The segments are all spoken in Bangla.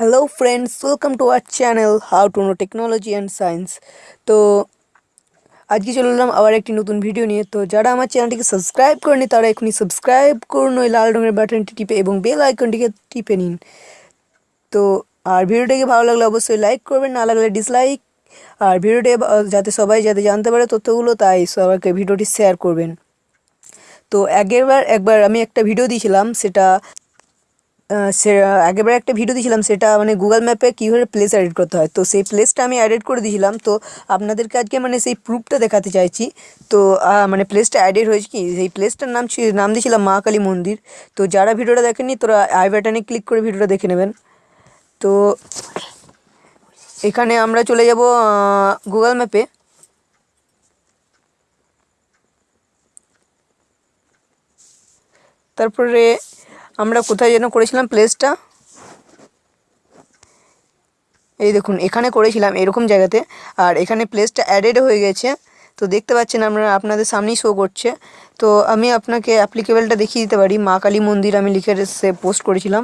Hello friends welcome to our channel how to know technology and science তো, আজকে চলে এলাম আবার একটি নতুন ভিডিও নিয়ে। তো, যারা আমার চ্যানেলটিকে সাবস্ক্রাইব করেনি তারা এখনই সাবস্ক্রাইব করুন, ওই লাল রঙের বাটনটি টিপে এবং বেল আইকনটিকে টিপে নিন। তো, আর ভিডিওটাকে ভালো লাগলে অবশ্যই লাইক করবেন, না লাগলে ডিসলাইক আর ভিডিওটি যাতে সবাই যাতে জানতে পারে তথ্যগুলো, তাই সবাইকে ভিডিওটি শেয়ার করবেন। তো আগেরবার একবার আমি একটা ভিডিও দিয়েছিলাম, সেটা সে আগেরবার একটা ভিডিও দিয়েছিলাম, সেটা মানে গুগল ম্যাপে কীভাবে প্লেস এডিট করতে হয়। তো সেই প্লেসটা আমি এডিট করে দিয়েছিলাম। তো আপনাদেরকে আজকে মানে সেই প্রুফটা দেখাতে চাইছি। তো মানে প্লেসটা এডিট হয়েছে কি? সেই প্লেসটার নাম নাম দিয়েছিলাম মা কালী মন্দির। তো যারা ভিডিওটা দেখেননি, তোরা আই বাটনে ক্লিক করে ভিডিওটা দেখে নেবেন। তো এখানে আমরা চলে যাব গুগল ম্যাপে তারপরে আমরা কোথায় যেন করেছিলাম প্লেসটা এই দেখুন, এখানে করেছিলাম এরকম জায়গাতে। আর এখানে প্লেসটা অ্যাডেড হয়ে গেছে। তো দেখতে পাচ্ছেন আমরা আপনাদের সামনেই শো করছে। তো আমি আপনাকে অ্যাপ্লিকেবলটা দেখিয়ে দিতে পারি। মা কালী মন্দির আমি লিখে সে পোস্ট করেছিলাম।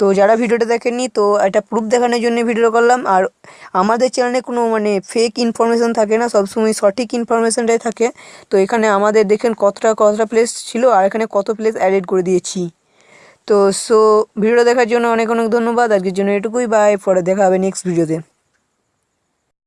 তো যারা ভিডিওটা দেখেননি, তো এটা প্রুফ দেখানোর জন্য ভিডিও করলাম। আর আমাদের চ্যানেলে কোনো মানে ফেক ইনফরমেশান থাকে না, সবসময় সঠিক ইনফরমেশানটাই থাকে। তো এখানে আমাদের দেখেন কতটা কতটা প্লেস ছিল আর এখানে কত প্লেস অ্যাডেড করে দিয়েছি। তো সো ভিডিও দেখার জন্য অনেক অনেক ধন্যবাদ। আজকের জন্য এটুকুই। বাই পরে দেখা হবে নেক্সট ভিডিওতে